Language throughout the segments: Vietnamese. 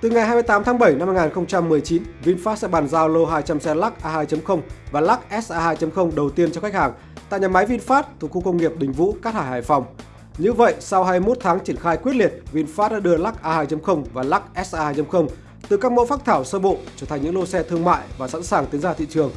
Từ ngày 28 tháng 7 năm 2019, VinFast sẽ bàn giao lô 200 xe Lux A2.0 và Lux SA2.0 đầu tiên cho khách hàng tại nhà máy VinFast thuộc khu công nghiệp Đình Vũ, Cát Hải, Hải Phòng. Như vậy, sau 21 tháng triển khai quyết liệt, VinFast đã đưa Lux A2.0 và Lux SA2.0 từ các mẫu phác thảo sơ bộ trở thành những lô xe thương mại và sẵn sàng tiến ra thị trường.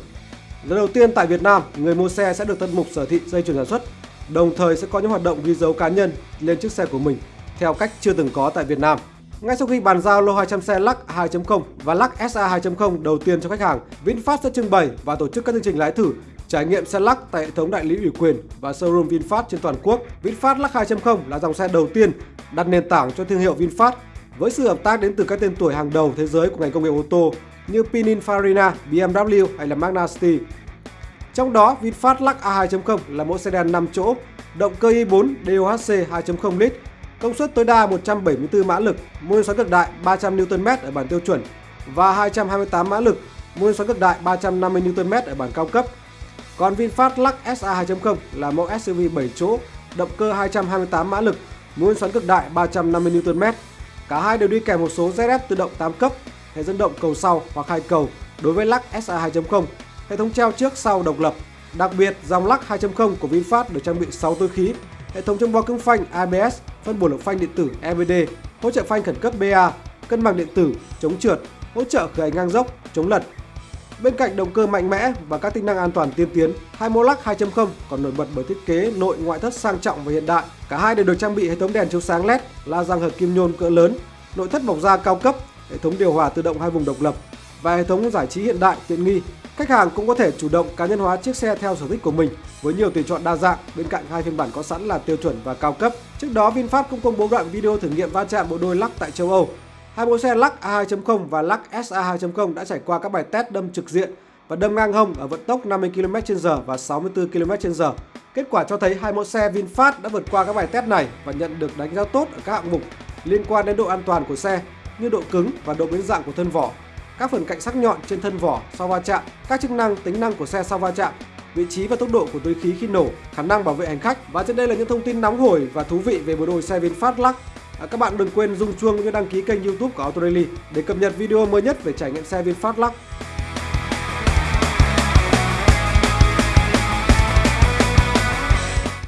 Lần đầu tiên tại Việt Nam, người mua xe sẽ được tận mục sở thị dây chuyền sản xuất, đồng thời sẽ có những hoạt động ghi dấu cá nhân lên chiếc xe của mình theo cách chưa từng có tại Việt Nam. Ngay sau khi bàn giao lô 200 xe Lux 2.0 và Lux SA 2.0 đầu tiên cho khách hàng, VinFast sẽ trưng bày và tổ chức các chương trình lái thử trải nghiệm xe Lux tại hệ thống đại lý ủy quyền và showroom VinFast trên toàn quốc. VinFast Lux 2.0 là dòng xe đầu tiên đặt nền tảng cho thương hiệu VinFast với sự hợp tác đến từ các tên tuổi hàng đầu thế giới của ngành công nghiệp ô tô như Pininfarina, BMW hay là Magna Steyr. Trong đó, VinFast Lux A2.0 là mẫu sedan 5 chỗ, động cơ i4 DOHC 2.0 lít, công suất tối đa 174 mã lực, mô men xoắn cực đại 300 Nm ở bản tiêu chuẩn và 228 mã lực, mô men xoắn cực đại 350 Nm ở bản cao cấp. Còn VinFast Lux SA 2.0 là mẫu SUV 7 chỗ, động cơ 228 mã lực, mô men xoắn cực đại 350 Nm. Cả hai đều đi kèm một số ZF tự động 8 cấp, hệ dẫn động cầu sau hoặc hai cầu đối với Lux SA 2.0, hệ thống treo trước sau độc lập. Đặc biệt, dòng Lux 2.0 của VinFast được trang bị 6 túi khí, hệ thống chống bó cứng phanh ABS, phân bổ lực phanh điện tử EBD, hỗ trợ phanh khẩn cấp BA, cân bằng điện tử, chống trượt, hỗ trợ khởi ngang dốc, chống lật. Bên cạnh động cơ mạnh mẽ và các tính năng an toàn tiên tiến, hai 2.0 còn nổi bật bởi thiết kế nội ngoại thất sang trọng và hiện đại. Cả hai đều được trang bị hệ thống đèn chiếu sáng LED, la răng hợp kim nhôm cỡ lớn, nội thất bọc da cao cấp, hệ thống điều hòa tự động hai vùng độc lập và hệ thống giải trí hiện đại tiện nghi. Khách hàng cũng có thể chủ động cá nhân hóa chiếc xe theo sở thích của mình với nhiều tùy chọn đa dạng bên cạnh hai phiên bản có sẵn là tiêu chuẩn và cao cấp. Trước đó VinFast cũng công bố đoạn video thử nghiệm va chạm bộ đôi lắc tại châu Âu. Hai mẫu xe lắc A2.0 và lắc SA2.0 đã trải qua các bài test đâm trực diện và đâm ngang hông ở vận tốc 50 km/h và 64 km/h. Kết quả cho thấy hai mẫu xe VinFast đã vượt qua các bài test này và nhận được đánh giá tốt ở các hạng mục liên quan đến độ an toàn của xe như độ cứng và độ biến dạng của thân vỏ, các phần cạnh sắc nhọn trên thân vỏ sau va chạm, các chức năng tính năng của xe sau va chạm, vị trí và tốc độ của túi khí khi nổ, khả năng bảo vệ hành khách. Và trên đây là những thông tin nóng hổi và thú vị về bộ đôi xe VinFast Lux. À, các bạn đừng quên rung chuông cũng như đăng ký kênh YouTube của Auto Daily để cập nhật video mới nhất về trải nghiệm xe VinFast Lux.